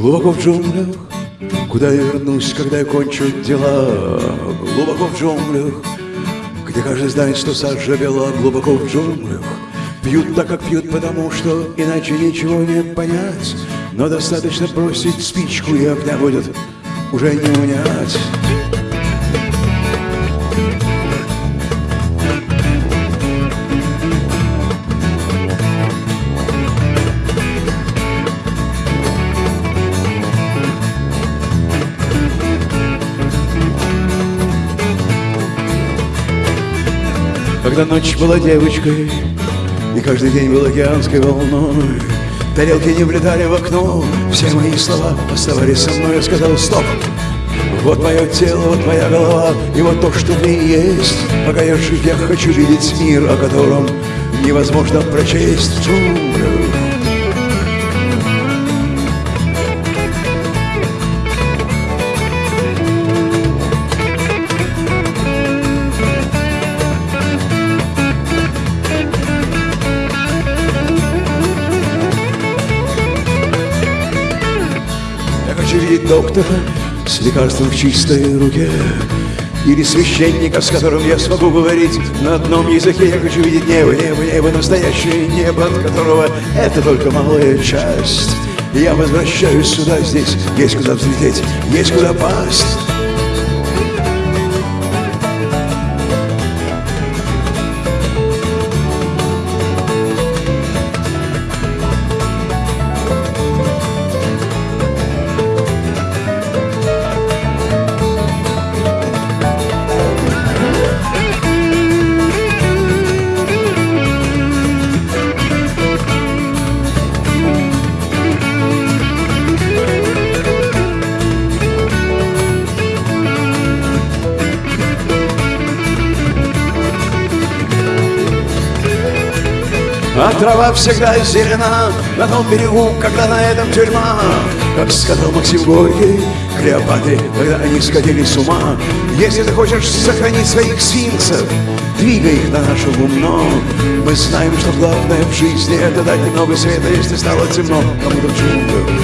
Глубоко в джунглях, куда я вернусь, когда я кончу дела. Глубоко в джунглях, где каждый знает, что сажа бела. Глубоко в джунглях, пьют так, как пьют, потому что иначе ничего не понять. Но достаточно бросить спичку, и огня будет уже не унять. Когда ночь была девочкой И каждый день был океанской волной. Тарелки не влетали в окно Все мои слова оставались со мной. Я сказал стоп! Вот мое тело, вот моя голова И вот то, что в ней есть. Пока я жив, я хочу видеть мир О котором невозможно прочесть. В доктора с лекарством в чистой руке Или священника, с которым я смогу говорить на одном языке. Я хочу видеть небо, небо, небо, настоящее небо, от которого это только малая часть. Я возвращаюсь сюда, здесь есть куда взлететь, есть куда пасть А трава всегда зелена на том берегу, когда на этом тюрьма. Как сказал Максим Горький, Клеопатре, когда они сходили с ума Если ты хочешь сохранить своих сфинксов, двигай их на наше гумно. Мы знаем, что главное в жизни это дать немного света, если стало темно кому-то в джунглях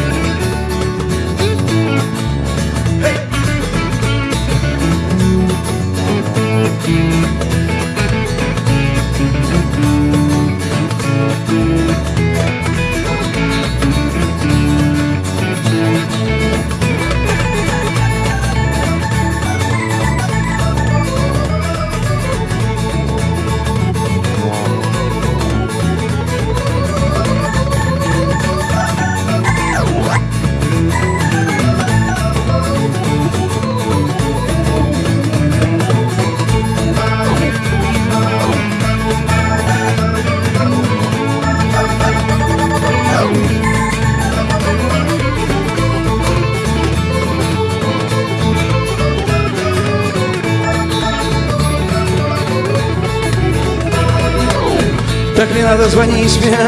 Так не надо звонить мне.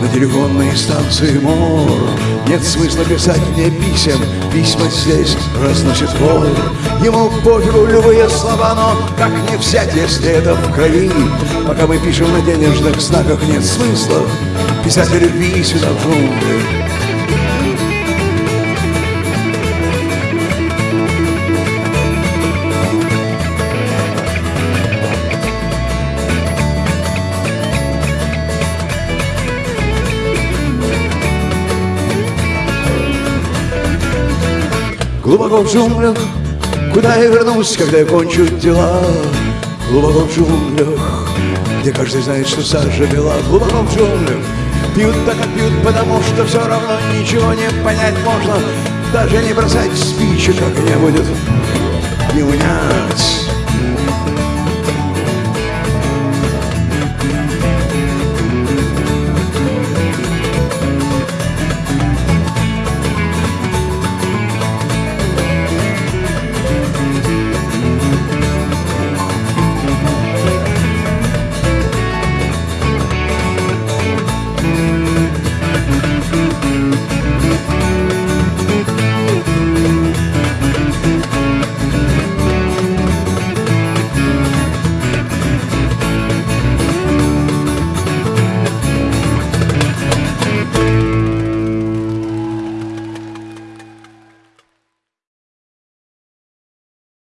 На телефонной станции МОР Нет смысла писать мне писем, письма здесь разносит вор Ему пофигу любые слова, но как не взять, если это в крови? Пока мы пишем на денежных знаках, нет смысла Писать о любви сюда в джунгли Глубоко в джунглях, куда я вернусь, когда я кончу дела. Глубоко в джунглях, где каждый знает, что сажа бела Глубоко в джунглях, пьют так, как пьют, потому что все равно ничего не понять можно. Даже не бросать спичек, как не будет не унять